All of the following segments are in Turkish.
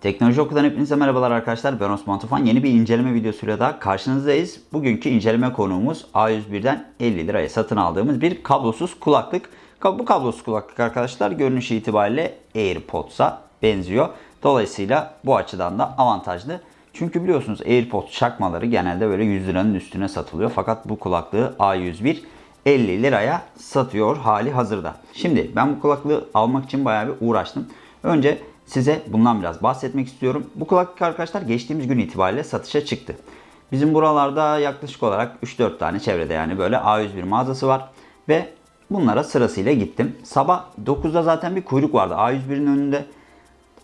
Teknoloji Oku'dan hepinize merhabalar arkadaşlar. Ben Osman Tufan. Yeni bir inceleme videosuyla daha karşınızdayız. Bugünkü inceleme konuğumuz A101'den 50 liraya satın aldığımız bir kablosuz kulaklık. Bu kablosuz kulaklık arkadaşlar görünüş itibariyle AirPods'a benziyor. Dolayısıyla bu açıdan da avantajlı. Çünkü biliyorsunuz AirPods çakmaları genelde böyle 100 liranın üstüne satılıyor. Fakat bu kulaklığı A101 50 liraya satıyor hali hazırda. Şimdi ben bu kulaklığı almak için bayağı bir uğraştım. Önce size bundan biraz bahsetmek istiyorum. Bu kulaklık arkadaşlar geçtiğimiz gün itibariyle satışa çıktı. Bizim buralarda yaklaşık olarak 3-4 tane çevrede yani böyle A101 mağazası var. Ve bunlara sırasıyla gittim. Sabah 9'da zaten bir kuyruk vardı A101'in önünde.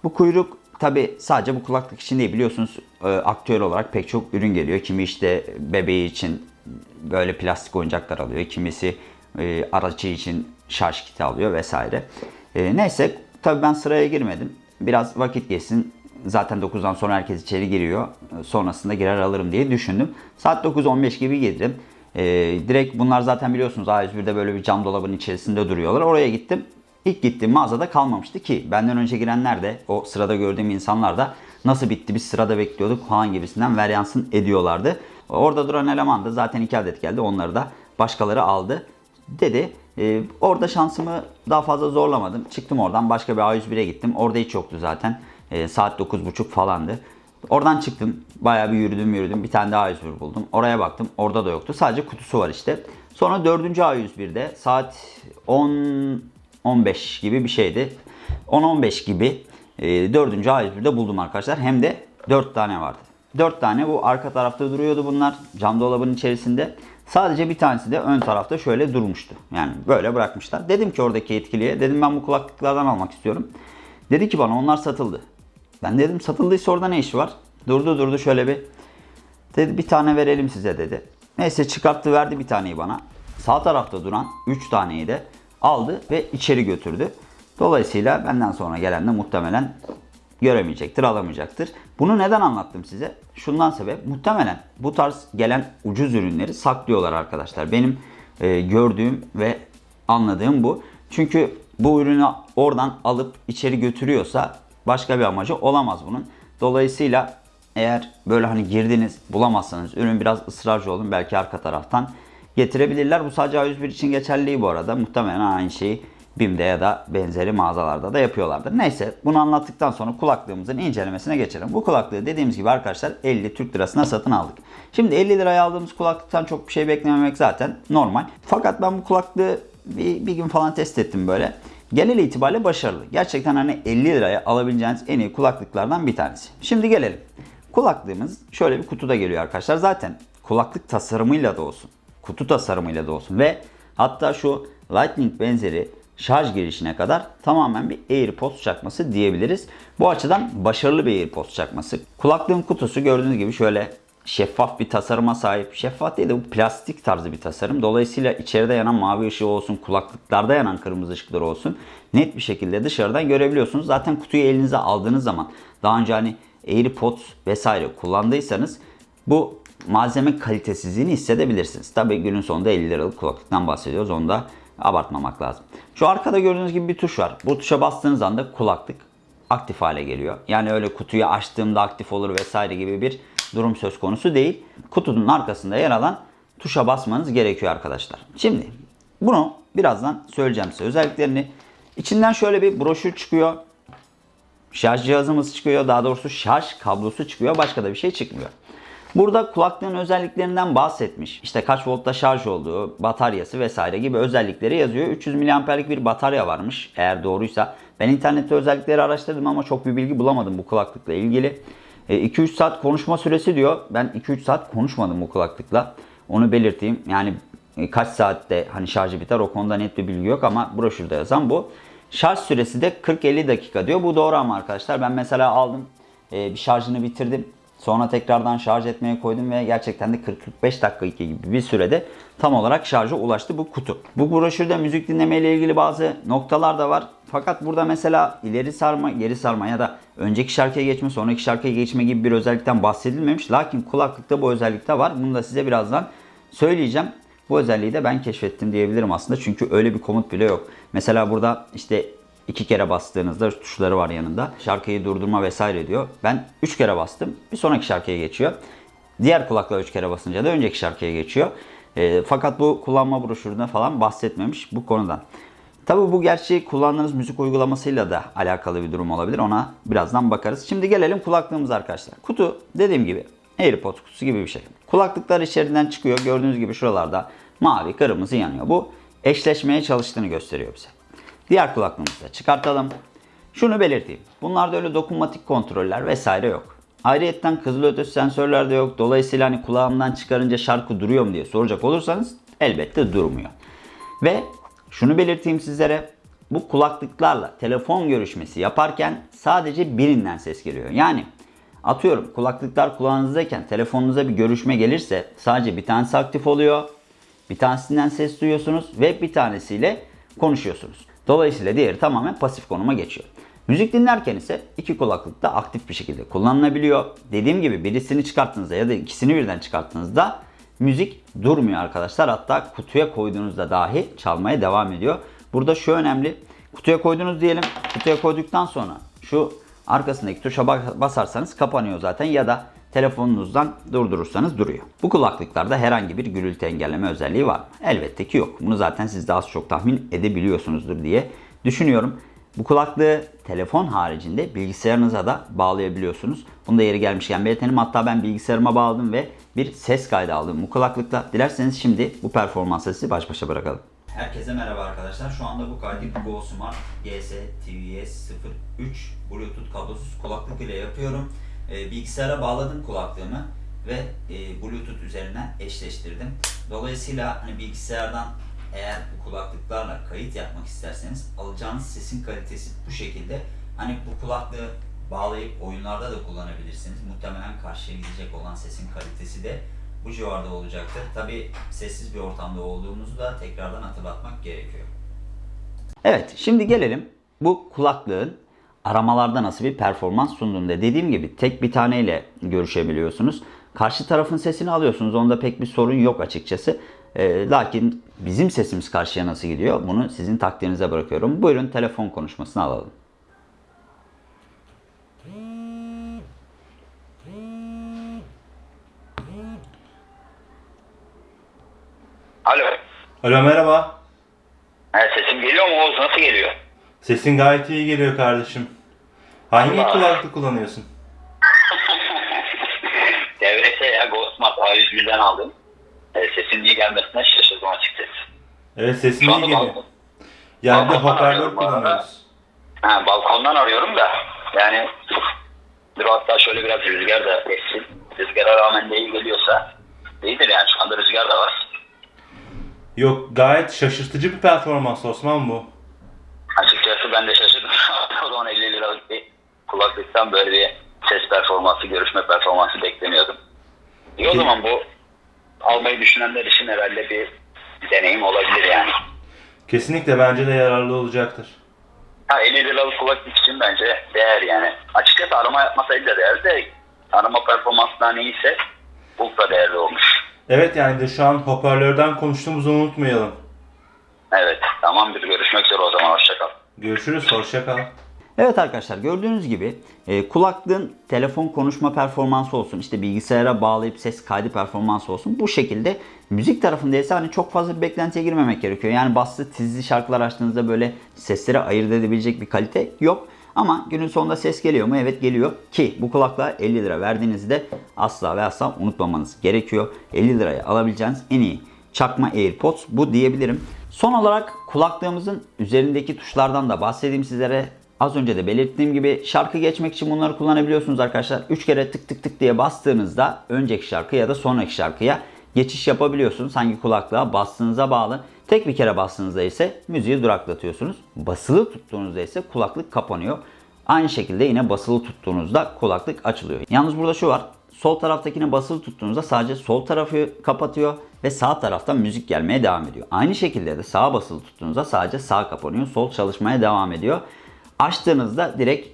Bu kuyruk tabi sadece bu kulaklık için değil biliyorsunuz e, aktüel olarak pek çok ürün geliyor. Kimi işte bebeği için böyle plastik oyuncaklar alıyor. Kimisi e, aracı için şarj kiti alıyor vesaire. E, neyse tabi ben sıraya girmedim. Biraz vakit geçsin. Zaten 9'dan sonra herkes içeri giriyor. Sonrasında girer alırım diye düşündüm. Saat 9.15 gibi girdim. Ee, direkt bunlar zaten biliyorsunuz A101'de böyle bir cam dolabın içerisinde duruyorlar. Oraya gittim. İlk gittiğim mağazada kalmamıştı ki benden önce girenler de o sırada gördüğüm insanlar da nasıl bitti biz sırada bekliyorduk falan gibisinden veryansın ediyorlardı. Orada duran eleman da zaten iki adet geldi onları da başkaları aldı dedi. Ee, orada şansımı daha fazla zorlamadım. Çıktım oradan başka bir A101'e gittim. Orada hiç yoktu zaten. Ee, saat 9.30 falandı. Oradan çıktım. Bayağı bir yürüdüm yürüdüm. Bir tane daha A101 buldum. Oraya baktım. Orada da yoktu. Sadece kutusu var işte. Sonra 4. A101'de saat 10 15 gibi bir şeydi. 10-15 gibi e, 4. A101'de buldum arkadaşlar. Hem de 4 tane vardı. 4 tane bu arka tarafta duruyordu bunlar. Cam dolabın içerisinde. Sadece bir tanesi de ön tarafta şöyle durmuştu. Yani böyle bırakmışlar. Dedim ki oradaki yetkiliye, dedim ben bu kulaklıklardan almak istiyorum. Dedi ki bana onlar satıldı. Ben dedim satıldıysa orada ne iş var? Durdu durdu şöyle bir. Dedi bir tane verelim size dedi. Neyse çıkarttı verdi bir taneyi bana. Sağ tarafta duran 3 taneyi de aldı ve içeri götürdü. Dolayısıyla benden sonra gelen de muhtemelen göremeyecektir, alamayacaktır. Bunu neden anlattım size? Şundan sebep muhtemelen bu tarz gelen ucuz ürünleri saklıyorlar arkadaşlar. Benim e, gördüğüm ve anladığım bu. Çünkü bu ürünü oradan alıp içeri götürüyorsa başka bir amacı olamaz bunun. Dolayısıyla eğer böyle hani girdiniz bulamazsanız ürün biraz ısrarcı olun belki arka taraftan getirebilirler. Bu sadece A101 için geçerli bu arada. Muhtemelen aynı şeyi BİM'de ya da benzeri mağazalarda da yapıyorlardır. Neyse bunu anlattıktan sonra kulaklığımızın incelemesine geçelim. Bu kulaklığı dediğimiz gibi arkadaşlar 50 Türk lirasına satın aldık. Şimdi 50 liraya aldığımız kulaklıktan çok bir şey beklememek zaten normal. Fakat ben bu kulaklığı bir, bir gün falan test ettim böyle. Genel itibariyle başarılı. Gerçekten hani 50 liraya alabileceğiniz en iyi kulaklıklardan bir tanesi. Şimdi gelelim. Kulaklığımız şöyle bir kutuda geliyor arkadaşlar. Zaten kulaklık tasarımıyla da olsun, kutu tasarımıyla da olsun ve hatta şu Lightning benzeri şarj girişine kadar tamamen bir AirPods çakması diyebiliriz. Bu açıdan başarılı bir AirPods çakması. Kulaklığın kutusu gördüğünüz gibi şöyle şeffaf bir tasarıma sahip. Şeffaf değil de bu plastik tarzı bir tasarım. Dolayısıyla içeride yanan mavi ışığı olsun, kulaklıklarda yanan kırmızı ışıkları olsun net bir şekilde dışarıdan görebiliyorsunuz. Zaten kutuyu elinize aldığınız zaman daha önce hani AirPods vesaire kullandıysanız bu malzeme kalitesizliğini hissedebilirsiniz. Tabii günün sonunda 50 liralık kulaklıktan bahsediyoruz. Onu da abartmamak lazım. Şu arkada gördüğünüz gibi bir tuş var. Bu tuşa bastığınız anda kulaklık aktif hale geliyor. Yani öyle kutuyu açtığımda aktif olur vesaire gibi bir durum söz konusu değil. Kutunun arkasında yer alan tuşa basmanız gerekiyor arkadaşlar. Şimdi bunu birazdan söyleyeceğim size özelliklerini. İçinden şöyle bir broşür çıkıyor. Şarj cihazımız çıkıyor. Daha doğrusu şarj kablosu çıkıyor. Başka da bir şey çıkmıyor. Burada kulaklığın özelliklerinden bahsetmiş. İşte kaç voltta şarj olduğu, bataryası vesaire gibi özellikleri yazıyor. 300 mAh'lik bir batarya varmış eğer doğruysa. Ben internette özellikleri araştırdım ama çok bir bilgi bulamadım bu kulaklıkla ilgili. 2-3 e, saat konuşma süresi diyor. Ben 2-3 saat konuşmadım bu kulaklıkla. Onu belirteyim. Yani e, kaç saatte hani şarjı biter o konuda net bir bilgi yok ama broşürde yazan bu. Şarj süresi de 40-50 dakika diyor. Bu doğru ama arkadaşlar ben mesela aldım e, bir şarjını bitirdim. Sonra tekrardan şarj etmeye koydum ve gerçekten de 40-45 dakika gibi bir sürede tam olarak şarja ulaştı bu kutu. Bu broşürde müzik dinleme ile ilgili bazı noktalar da var. Fakat burada mesela ileri sarma, geri sarma ya da önceki şarkıya geçme, sonraki şarkıya geçme gibi bir özellikten bahsedilmemiş. Lakin kulaklıkta bu özellik de var. Bunu da size birazdan söyleyeceğim. Bu özelliği de ben keşfettim diyebilirim aslında. Çünkü öyle bir komut bile yok. Mesela burada işte iki kere bastığınızda tuşları var yanında. Şarkıyı durdurma vesaire diyor. Ben 3 kere bastım. Bir sonraki şarkıya geçiyor. Diğer kulakla 3 kere basınca da önceki şarkıya geçiyor. E, fakat bu kullanma broşüründe falan bahsetmemiş bu konudan. Tabi bu gerçi kullandığınız müzik uygulamasıyla da alakalı bir durum olabilir. Ona birazdan bakarız. Şimdi gelelim kulaklığımız arkadaşlar. Kutu dediğim gibi AirPods kutusu gibi bir şey. Kulaklıklar içerisinden çıkıyor. Gördüğünüz gibi şuralarda mavi, kırmızı yanıyor. Bu eşleşmeye çalıştığını gösteriyor bize. Diğer kulaklığımızı da çıkartalım. Şunu belirteyim. Bunlarda öyle dokunmatik kontroller vesaire yok. Ayrıyetten kızılötesi sensörler de yok. Dolayısıyla hani kulağımdan çıkarınca şarkı duruyor mu diye soracak olursanız elbette durmuyor. Ve şunu belirteyim sizlere. Bu kulaklıklarla telefon görüşmesi yaparken sadece birinden ses geliyor. Yani atıyorum kulaklıklar kulağınızdayken telefonunuza bir görüşme gelirse sadece bir tanesi aktif oluyor. Bir tanesinden ses duyuyorsunuz ve bir tanesiyle konuşuyorsunuz. Dolayısıyla diğeri tamamen pasif konuma geçiyor. Müzik dinlerken ise iki kulaklık da aktif bir şekilde kullanılabiliyor. Dediğim gibi birisini çıkarttığınızda ya da ikisini birden çıkarttığınızda müzik durmuyor arkadaşlar. Hatta kutuya koyduğunuzda dahi çalmaya devam ediyor. Burada şu önemli. Kutuya koydunuz diyelim. Kutuya koyduktan sonra şu arkasındaki tuşa basarsanız kapanıyor zaten ya da telefonunuzdan durdurursanız duruyor. Bu kulaklıklarda herhangi bir gürültü engelleme özelliği var mı? Elbette ki yok. Bunu zaten siz de az çok tahmin edebiliyorsunuzdur diye düşünüyorum. Bu kulaklığı telefon haricinde bilgisayarınıza da bağlayabiliyorsunuz. Bunu da yeri gelmişken belirtelim. Hatta ben bilgisayarıma bağladım ve bir ses kaydı aldım bu kulaklıkla. Dilerseniz şimdi bu performansla sizi baş başa bırakalım. Herkese merhaba arkadaşlar. Şu anda bu kaydı Go Smart GS TVS 03 Bluetooth kablosuz kulaklık ile yapıyorum. E, bilgisayara bağladım kulaklığımı ve e, Bluetooth üzerinden eşleştirdim. Dolayısıyla hani bilgisayardan eğer bu kulaklıklarla kayıt yapmak isterseniz alacağınız sesin kalitesi bu şekilde. Hani bu kulaklığı bağlayıp oyunlarda da kullanabilirsiniz. Muhtemelen karşıya gidecek olan sesin kalitesi de bu civarda olacaktır. Tabi sessiz bir ortamda olduğumuzu da tekrardan hatırlatmak gerekiyor. Evet şimdi gelelim bu kulaklığın aramalarda nasıl bir performans sunduğunda. Dediğim gibi tek bir taneyle görüşebiliyorsunuz. Karşı tarafın sesini alıyorsunuz. Onda pek bir sorun yok açıkçası. E, lakin bizim sesimiz karşıya nasıl gidiyor bunu sizin takdirinize bırakıyorum. Buyurun telefon konuşmasını alalım. Alo. Alo merhaba. Ha, sesim geliyor mu Oğuz? Nasıl geliyor? Sesin gayet iyi geliyor kardeşim. Hangi Allah. kulaklık kullanıyorsun? DVS ya Ghostmart A101'den aldım. E, sesin iyi gelmesine şaşırdım açıkçası. Evet sesin iyi geliyor. Yani bir balkondan hoparlör kullanıyoruz. Ha, balkondan arıyorum da yani dur hatta şöyle biraz rüzgar da essin. Rüzgara rağmen de iyi geliyorsa iyidir yani şu anda rüzgar da var. Yok gayet şaşırtıcı bir performans Osman bu. Açıkçası ben de şaşırdım. o zaman 50 liralık bir kulaklıktan böyle bir ses performansı, görüşme performansı beklemiyordum. İyi o Ki- zaman bu almayı düşünenler için herhalde bir deneyim olabilir yani. Kesinlikle bence de yararlı olacaktır. Ha 50 liralık kulaklık için bence değer yani. Açıkçası arama yapmasaydı da değer de arama performansından iyiyse ultra değerli olmuş. Evet yani de şu an hoparlörden konuştuğumuzu unutmayalım. Evet tamamdır görüşmek üzere o zaman hoşçakal. Görüşürüz, hoşça kal. Evet arkadaşlar gördüğünüz gibi e, kulaklığın telefon konuşma performansı olsun işte bilgisayara bağlayıp ses kaydı performansı olsun bu şekilde müzik tarafında ise hani çok fazla bir beklentiye girmemek gerekiyor. Yani baslı tizli şarkılar açtığınızda böyle sesleri ayırt edebilecek bir kalite yok. Ama günün sonunda ses geliyor mu? Evet geliyor ki bu kulaklığa 50 lira verdiğinizde asla ve asla unutmamanız gerekiyor. 50 liraya alabileceğiniz en iyi çakma AirPods bu diyebilirim. Son olarak kulaklığımızın üzerindeki tuşlardan da bahsedeyim sizlere. Az önce de belirttiğim gibi şarkı geçmek için bunları kullanabiliyorsunuz arkadaşlar. 3 kere tık tık tık diye bastığınızda önceki şarkı ya da sonraki şarkıya geçiş yapabiliyorsunuz. Hangi kulaklığa bastığınıza bağlı. Tek bir kere bastığınızda ise müziği duraklatıyorsunuz. Basılı tuttuğunuzda ise kulaklık kapanıyor. Aynı şekilde yine basılı tuttuğunuzda kulaklık açılıyor. Yalnız burada şu var. Sol taraftakine basılı tuttuğunuzda sadece sol tarafı kapatıyor ve sağ taraftan müzik gelmeye devam ediyor. Aynı şekilde de sağa basılı tuttuğunuzda sadece sağ kapanıyor, sol çalışmaya devam ediyor. Açtığınızda direkt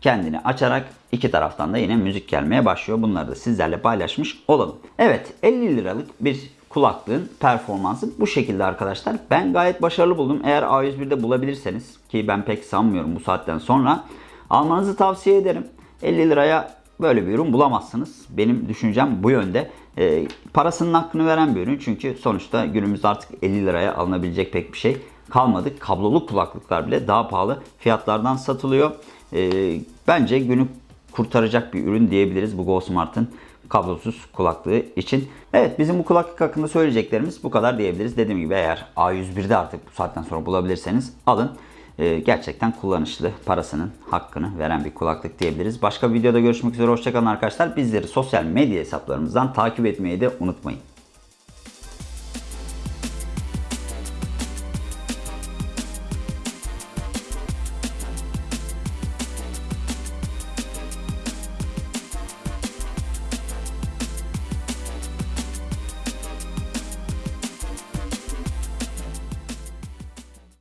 kendini açarak iki taraftan da yine müzik gelmeye başlıyor. Bunları da sizlerle paylaşmış olalım. Evet 50 liralık bir kulaklığın performansı bu şekilde arkadaşlar. Ben gayet başarılı buldum. Eğer A101'de bulabilirseniz ki ben pek sanmıyorum bu saatten sonra almanızı tavsiye ederim. 50 liraya böyle bir ürün bulamazsınız. Benim düşüncem bu yönde. Ee, parasının hakkını veren bir ürün. Çünkü sonuçta günümüzde artık 50 liraya alınabilecek pek bir şey kalmadı. Kablolu kulaklıklar bile daha pahalı fiyatlardan satılıyor. Ee, bence günü kurtaracak bir ürün diyebiliriz bu Go Smart'ın kablosuz kulaklığı için. Evet bizim bu kulaklık hakkında söyleyeceklerimiz bu kadar diyebiliriz. Dediğim gibi eğer A101'de artık bu saatten sonra bulabilirseniz alın. Ee, gerçekten kullanışlı, parasının hakkını veren bir kulaklık diyebiliriz. Başka bir videoda görüşmek üzere. Hoşçakalın arkadaşlar. Bizleri sosyal medya hesaplarımızdan takip etmeyi de unutmayın.